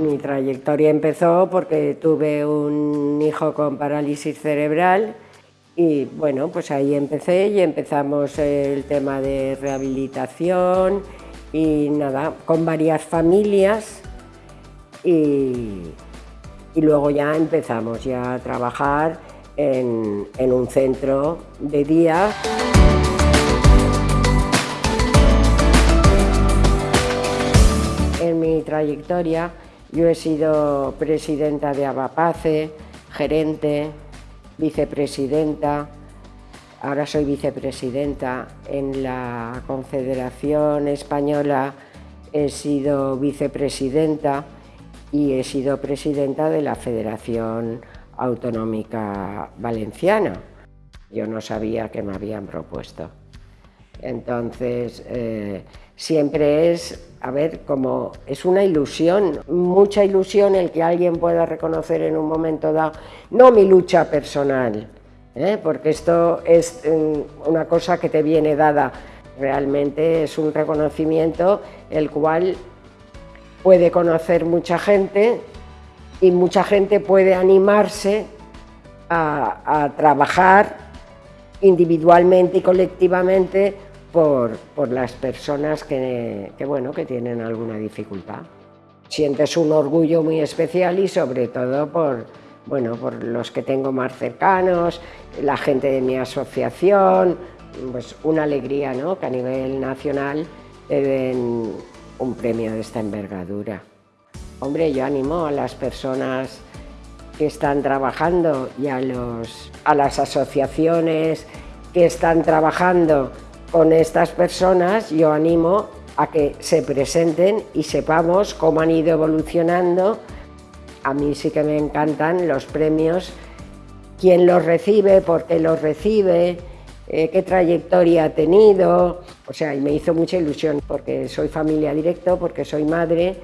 mi trayectoria empezó porque tuve un hijo con parálisis cerebral y bueno, pues ahí empecé y empezamos el tema de rehabilitación y nada, con varias familias y, luego ya empezamos ya a trabajar en, en un centro de día. En mi trayectoria yo he sido presidenta de Abapace, gerente, vicepresidenta, ahora soy vicepresidenta en la Confederación Española, he sido vicepresidenta y he sido presidenta de la Federación Autonómica Valenciana. Yo no sabía que me habían propuesto. Entonces, eh, siempre es, a ver, como es una ilusión, mucha ilusión el que alguien pueda reconocer en un momento dado, no mi lucha personal, ¿eh? porque esto es mm, una cosa que te viene dada, realmente es un reconocimiento el cual puede conocer mucha gente y mucha gente puede animarse a, trabajar individualmente y colectivamente por, las personas que, bueno, que tienen alguna dificultad. Sientes un orgullo muy especial y sobre todo por, bueno, por los que tengo más cercanos, la gente de mi asociación, pues una alegría ¿no? que a nivel nacional te den un premio de esta envergadura. Hombre, yo animo a las personas que están trabajando y a, los, a las asociaciones que están trabajando con estas personas, yo animo a que se presenten y sepamos cómo han ido evolucionando. A mí sí que me encantan los premios, quién los recibe, por qué los recibe, eh, qué trayectoria ha tenido. O sea, y me hizo mucha ilusión porque soy familia directo, porque soy madre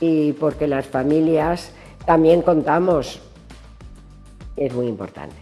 y porque las familias también contamos. Es muy importante.